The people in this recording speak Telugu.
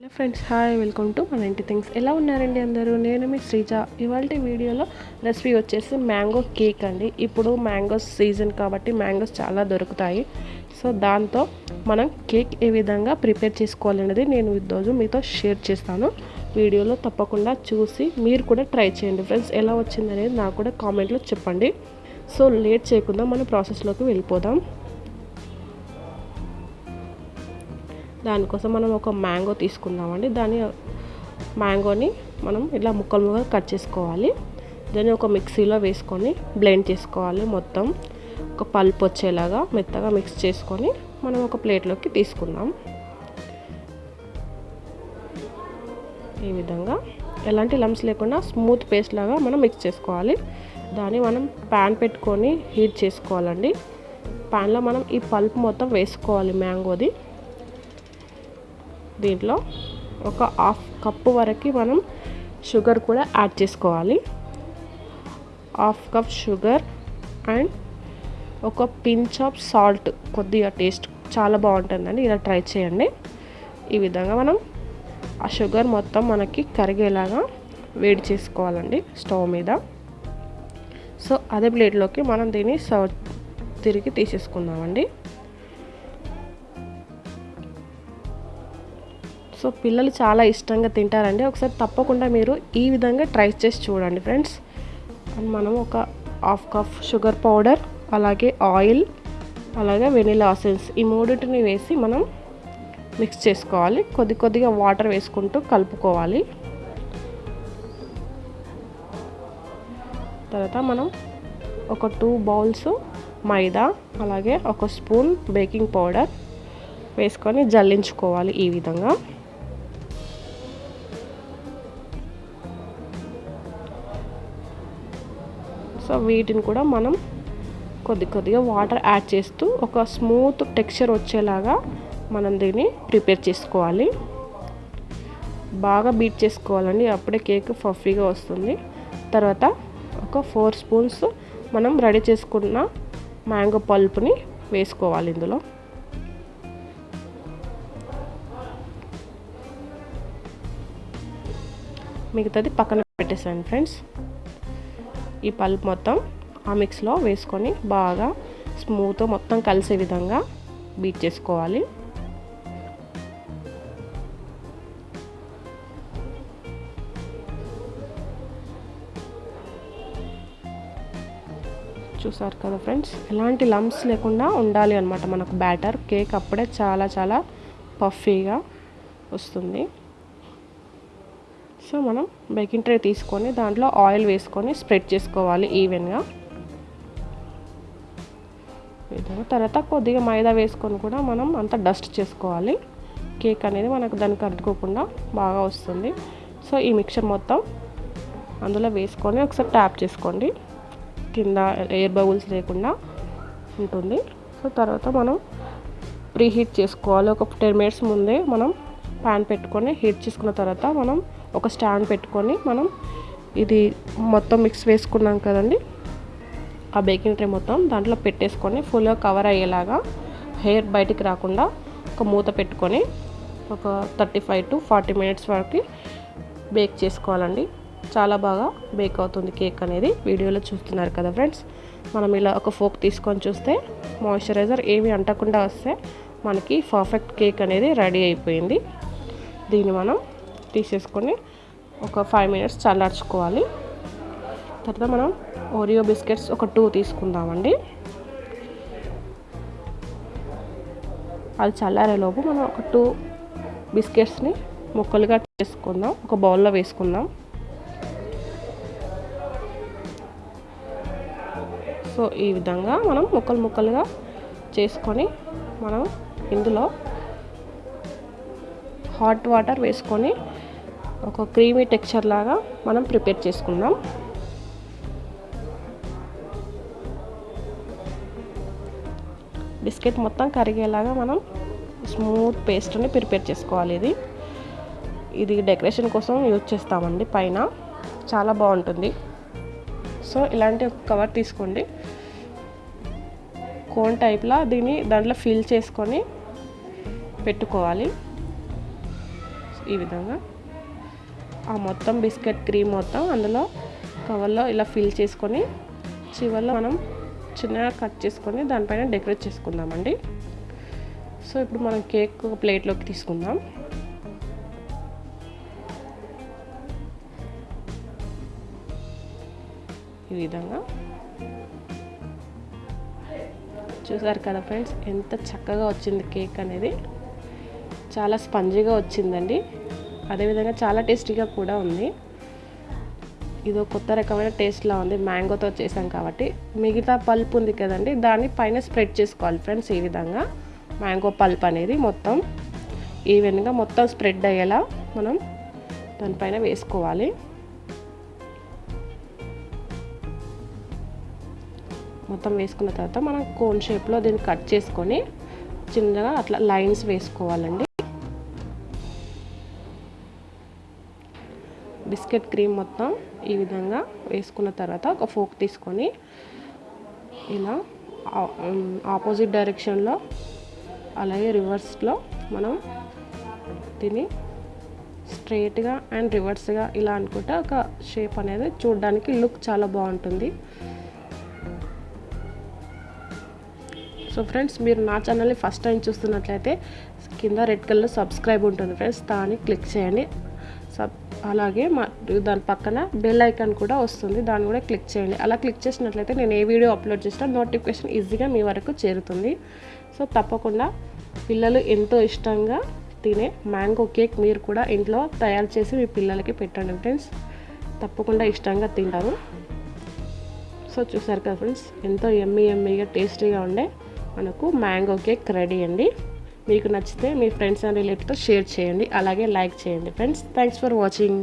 Hello friends hi welcome to మన ఇంటి థింగ్స్. ఎలా ఉన్నారండి అందరూ? నేను మీ శ్రీజ. ఇవాళ వీడియోలో రెసిపీ వచ్చేసి మ్యాంగో కేక్ అండి. ఇప్పుడు మ్యాంగోస్ సీజన్ కాబట్టి మ్యాంగోస్ చాలా దొరుకుతాయి. సో దాంతో మనం కేక్ ఏ విధంగా ప్రిపేర్ చేసుకోవాలనేది నేను ఈరోజు మీతో షేర్ చేస్తాను. వీడియోలో తప్పకుండా చూసి మీరు కూడా ట్రై చేయండి ఫ్రెండ్స్. ఎలా వచ్చిందనేది నాకు కూడా కామెంట్లో చెప్పండి. సో లేట్ చేయకుండా మన ప్రాసెస్లోకి వెళ్ళిపోదాం. దానికోసం మనం ఒక మ్యాంగో తీసుకుందామండి. దాని మ్యాంగోని మనం ఇలా ముక్కలు ముక్కలు కట్ చేసుకోవాలి. దాన్ని ఒక మిక్సీలో వేసుకొని బ్లెండ్ చేసుకోవాలి మొత్తం. ఒక పల్ప్ వచ్చేలాగా మెత్తగా మిక్స్ చేసుకొని మనం ఒక ప్లేట్లోకి తీసుకుందాం. ఈ విధంగా ఎలాంటి లమ్స్ లేకుండా స్మూత్ పేస్ట్ లాగా మనం మిక్స్ చేసుకోవాలి. దాన్ని మనం ప్యాన్ పెట్టుకొని హీట్ చేసుకోవాలండి. ప్యాన్లో మనం ఈ పల్ప్ మొత్తం వేసుకోవాలి మ్యాంగోది. దీంట్లో ఒక హాఫ్ కప్పు వరకు మనం షుగర్ కూడా యాడ్ చేసుకోవాలి. హాఫ్ కప్ షుగర్ అండ్ ఒక పించ్ ఆఫ్ సాల్ట్ కొద్దిగా టేస్ట్ చాలా బాగుంటుందండి. ఇలా ట్రై చేయండి. ఈ విధంగా మనం ఆ షుగర్ మొత్తం మనకి కరిగేలాగా వేడి చేసుకోవాలండి స్టవ్ మీద. సో అదే ప్లేట్లోకి మనం దీన్ని సర్వ్ తిరిగి తీసేసుకుందామండి. సో పిల్లలు చాలా ఇష్టంగా తింటారండి. ఒకసారి తప్పకుండా మీరు ఈ విధంగా ట్రై చేసి చూడండి ఫ్రెండ్స్. అండ్ మనం ఒక హాఫ్ కప్ షుగర్ పౌడర్ అలాగే ఆయిల్ అలాగే వెనిలా ఆసెన్స్ ఈ మూడింటిని వేసి మనం మిక్స్ చేసుకోవాలి. కొద్ది కొద్దిగా వాటర్ వేసుకుంటూ కలుపుకోవాలి. తర్వాత మనం ఒక టూ బౌల్స్ మైదా అలాగే ఒక స్పూన్ బేకింగ్ పౌడర్ వేసుకొని జల్లించుకోవాలి ఈ విధంగా. సో వీటిని కూడా మనం కొద్ది కొద్దిగా వాటర్ యాడ్ చేస్తూ ఒక స్మూత్ టెక్స్చర్ వచ్చేలాగా మనం దీన్ని ప్రిపేర్ చేసుకోవాలి. బాగా బీట్ చేసుకోవాలండి. అప్పుడే కేక్ ఫఫీగా వస్తుంది. తర్వాత ఒక ఫోర్ స్పూన్స్ మనం రెడీ చేసుకున్న మ్యాంగో పల్పుని వేసుకోవాలి ఇందులో. మిగతాది పక్కన పెట్టేసాను ఫ్రెండ్స్ ఈ పల్ప్ మొత్తం ఆ మిక్స్లో వేసుకొని బాగా స్మూత్ మొత్తం కలిసే విధంగా బీట్ చేసుకోవాలి. చూసారు కదా ఫ్రెండ్స్ ఎలాంటి లమ్స్ లేకుండా ఉండాలి అనమాట మనకు బ్యాటర్. కేక్ అప్పుడే చాలా చాలా పఫీగా వస్తుంది. సో మనం బేకింగ్ ట్రే తీసుకొని దాంట్లో ఆయిల్ వేసుకొని స్ప్రెడ్ చేసుకోవాలి ఈవెన్గా. తర్వాత కొద్దిగా మైదా వేసుకొని కూడా మనం అంతా డస్ట్ చేసుకోవాలి. కేక్ అనేది మనకు దానికి అంటుకోకుండా బాగా వస్తుంది. సో ఈ మిక్చర్ మొత్తం అందులో వేసుకొని ఒకసారి ట్యాప్ చేసుకోండి. కింద ఎయిర్ బబుల్స్ లేకుండా ఉంటుంది. సో తర్వాత మనం ప్రీ హీట్ చేసుకోవాలి. ఒక టెన్ మినిట్స్ ముందే మనం ప్యాన్ పెట్టుకొని హీట్ చేసుకున్న తర్వాత మనం ఒక స్టాండ్ పెట్టుకొని మనం ఇది మొత్తం మిక్స్ వేసుకున్నాం కదండి ఆ బేకింగ్ ట్రే మొత్తం దాంట్లో పెట్టేసుకొని ఫుల్గా కవర్ అయ్యేలాగా హెయిర్ బయటికి రాకుండా ఒక మూత పెట్టుకొని ఒక thirty five to forty minutes వరకు బేక్ చేసుకోవాలండి. చాలా బాగా బేక్ అవుతుంది కేక్ అనేది. వీడియోలో చూస్తున్నారు కదా ఫ్రెండ్స్ మనం ఇలా ఒక ఫోక్ తీసుకొని చూస్తే మాయిశ్చరైజర్ ఏమి అంటకుండా వస్తే మనకి పర్ఫెక్ట్ కేక్ అనేది రెడీ అయిపోయింది. దీన్ని మనం తీసేసుకొని ఒక ఫైవ్ మినిట్స్ చల్లార్చుకోవాలి. తర్వాత మనం ఓరియో బిస్కెట్స్ ఒక టూ తీసుకుందామండి. అది చల్లారేలోపు మనం ఒక టూ బిస్కెట్స్ని ముక్కలుగా చేసుకుందాం. ఒక బౌల్లో వేసుకుందాం. సో ఈ విధంగా మనం ముక్కలు ముక్కలుగా చేసుకొని మనం ఇందులో హాట్ వాటర్ వేసుకొని ఒక క్రీమీ టెక్స్చర్ లాగా మనం ప్రిపేర్ చేసుకుందాం. బిస్కెట్ మొత్తం కరిగేలాగా మనం స్మూత్ పేస్ట్ని ప్రిపేర్ చేసుకోవాలి ఇది. ఇది డెకరేషన్ కోసం యూజ్ చేస్తామండి పైన. చాలా బాగుంటుంది. సో ఇలాంటి ఒక కవర్ తీసుకోండి. కోన్ టైప్లా దీన్ని దాంట్లో ఫిల్ చేసుకొని పెట్టుకోవాలి. ఈ విధంగా. ఆ మొత్తం బిస్కెట్ క్రీమ్ మొత్తం అందులో కవర్లో ఇలా ఫిల్ చేసుకొని చివరిలో మనం చిన్నగా కట్ చేసుకొని దానిపైన డెకరేట్ చేసుకుందామండి. సో ఇప్పుడు మనం కేక్ ఒక ప్లేట్లోకి తీసుకుందాం. ఈ విధంగా. చూసారు కదా ఫ్రెండ్స్ ఎంత చక్కగా వచ్చింది కేక్ అనేది. చాలా స్పంజీగా వచ్చిందండి. అదేవిధంగా చాలా టేస్టీగా కూడా ఉంది. ఇదో కొత్త రకమైన టేస్ట్లా ఉంది. మ్యాంగోతో చేసాం కాబట్టి. మిగతా పల్ప్ ఉంది కదండి దాన్ని పైన స్ప్రెడ్ చేసుకోవాలి ఫ్రెండ్స్ ఈ విధంగా. మ్యాంగో పల్ప్ అనేది మొత్తం ఈవెన్గా మొత్తం స్ప్రెడ్ అయ్యేలా మనం దానిపైన వేసుకోవాలి. మొత్తం వేసుకున్న తర్వాత మనం కోన్ షేప్లో దీన్ని కట్ చేసుకొని చిన్నగా అట్లా లైన్స్ వేసుకోవాలండి. బిస్కెట్ క్రీమ్ మొత్తం ఈ విధంగా వేసుకున్న తర్వాత ఒక ఫోక్ తీసుకొని ఇలా ఆపోజిట్ డైరెక్షన్లో అలాగే రివర్స్లో మనం తిని స్ట్రైట్గా అండ్ రివర్స్గా ఇలా అనుకుంటే ఒక షేప్ అనేది చూడడానికి లుక్ చాలా బాగుంటుంది. సో ఫ్రెండ్స్ మీరు నా ఛానల్ని ఫస్ట్ టైం చూస్తున్నట్లయితే కింద రెడ్ కలర్ సబ్స్క్రైబ్ ఉంటుంది. ఫ్రెండ్స్ దాన్ని క్లిక్ చేయండి. అలాగే మా దాని పక్కన బెల్ ఐకాన్ కూడా వస్తుంది. దాన్ని కూడా క్లిక్ చేయండి. అలా క్లిక్ చేసినట్లయితే నేను ఏ వీడియో అప్లోడ్ చేసినా నోటిఫికేషన్ ఈజీగా మీ వరకు చేరుతుంది. సో తప్పకుండా పిల్లలు ఎంతో ఇష్టంగా తినే మ్యాంగో కేక్ మీరు కూడా ఇంట్లో తయారు చేసి మీ పిల్లలకి పెట్టండి ఫ్రెండ్స్ తప్పకుండా ఇష్టంగా తింటారు. సో చూసారు కదా ఫ్రెండ్స్ ఎంతో ఎమ్మీ ఎమ్మీగా టేస్టీగా ఉండే మనకు మ్యాంగో కేక్ రెడీ అండి. మీకు నచ్చితే మీ ఫ్రెండ్స్ అండ్ రిలేటివ్తో షేర్ చేయండి. అలాగే లైక్ చేయండి ఫ్రెండ్స్ థ్యాంక్స్ ఫర్ వాచింగ్